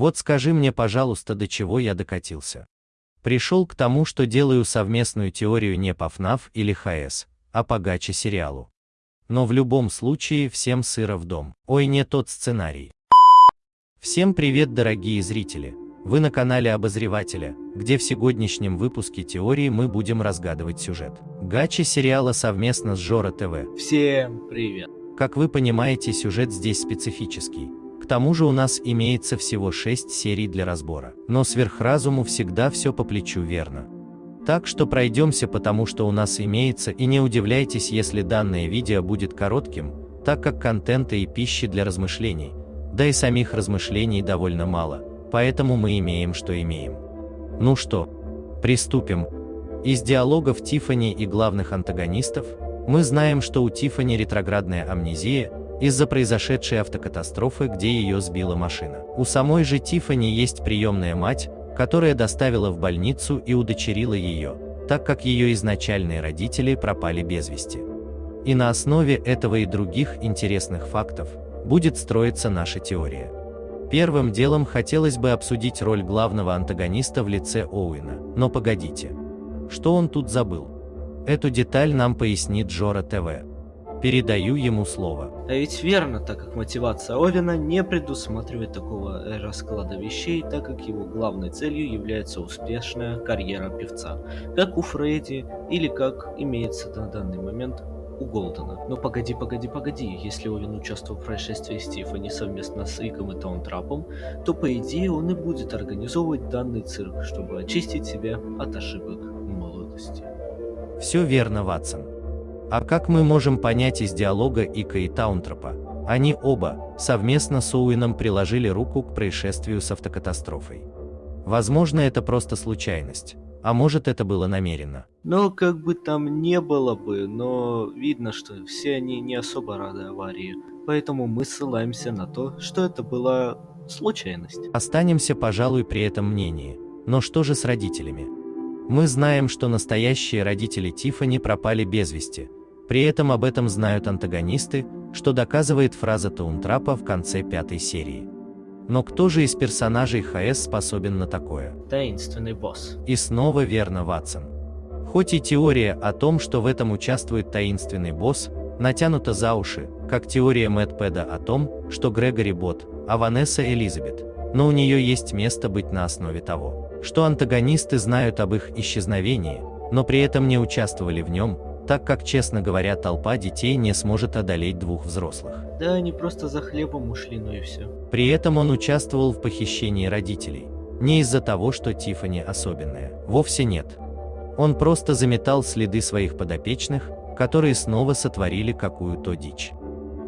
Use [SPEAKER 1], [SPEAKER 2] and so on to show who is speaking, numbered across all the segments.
[SPEAKER 1] Вот скажи мне, пожалуйста, до чего я докатился. Пришел к тому, что делаю совместную теорию не по ФНАФ или ХС, а по Гаче сериалу. Но в любом случае всем сыро в дом. Ой, не тот сценарий. Всем привет, дорогие зрители! Вы на канале Обозревателя, где в сегодняшнем выпуске теории мы будем разгадывать сюжет. Гачи сериала совместно с Жора ТВ.
[SPEAKER 2] Всем привет!
[SPEAKER 1] Как вы понимаете, сюжет здесь специфический. Тому же у нас имеется всего 6 серий для разбора. Но сверхразуму всегда все по плечу верно. Так что пройдемся потому что у нас имеется и не удивляйтесь если данное видео будет коротким, так как контента и пищи для размышлений, да и самих размышлений довольно мало, поэтому мы имеем что имеем. Ну что, приступим. Из диалогов Тифани и главных антагонистов, мы знаем, что у Тифани ретроградная амнезия из-за произошедшей автокатастрофы, где ее сбила машина. У самой же Тифани есть приемная мать, которая доставила в больницу и удочерила ее, так как ее изначальные родители пропали без вести. И на основе этого и других интересных фактов будет строиться наша теория. Первым делом хотелось бы обсудить роль главного антагониста в лице Оуэна, но погодите. Что он тут забыл? Эту деталь нам пояснит Джора ТВ. Передаю ему слово.
[SPEAKER 2] А ведь верно, так как мотивация Овена не предусматривает такого расклада вещей, так как его главной целью является успешная карьера певца, как у Фредди или как имеется на данный момент у Голдена. Но погоди, погоди, погоди, если Овен участвовал в происшествии Стифани совместно с Риком и Таунтрапом, то по идее он и будет организовывать данный цирк, чтобы очистить себя от ошибок молодости.
[SPEAKER 1] Все верно, Ватсон. А как мы можем понять из диалога Ика и Таунтропа? Они оба, совместно с Оуэном приложили руку к происшествию с автокатастрофой. Возможно, это просто случайность, а может это было намеренно.
[SPEAKER 2] Но как бы там не было бы, но видно, что все они не особо рады аварии, поэтому мы ссылаемся на то, что это была случайность.
[SPEAKER 1] Останемся, пожалуй, при этом мнении. Но что же с родителями? Мы знаем, что настоящие родители Тифани пропали без вести, при этом об этом знают антагонисты, что доказывает фраза Таунтрапа в конце пятой серии. Но кто же из персонажей ХС способен на такое?
[SPEAKER 2] Таинственный босс.
[SPEAKER 1] И снова верно, Ватсон. Хоть и теория о том, что в этом участвует таинственный босс, натянута за уши, как теория Мэтт о том, что Грегори Бот, а Ванесса Элизабет, но у нее есть место быть на основе того, что антагонисты знают об их исчезновении, но при этом не участвовали в нем, так как, честно говоря, толпа детей не сможет одолеть двух взрослых.
[SPEAKER 2] Да, они просто за хлебом ушли, ну и все.
[SPEAKER 1] При этом он участвовал в похищении родителей. Не из-за того, что Тифани особенная. Вовсе нет. Он просто заметал следы своих подопечных, которые снова сотворили какую-то дичь.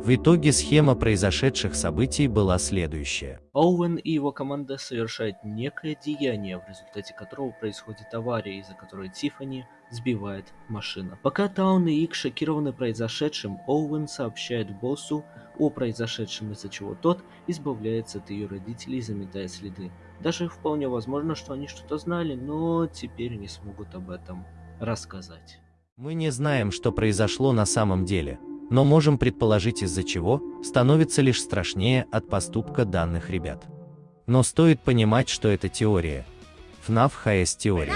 [SPEAKER 1] В итоге схема произошедших событий была следующая.
[SPEAKER 2] Оуэн и его команда совершают некое деяние, в результате которого происходит авария, из-за которой Тифани сбивает машина. Пока Таун и Ик шокированы произошедшим, Оуэн сообщает боссу о произошедшем, из-за чего тот избавляется от ее родителей, заметая следы. Даже вполне возможно, что они что-то знали, но теперь не смогут об этом рассказать.
[SPEAKER 1] Мы не знаем, что произошло на самом деле, но можем предположить из-за чего, становится лишь страшнее от поступка данных ребят. Но стоит понимать, что это теория. FNAF HS теория.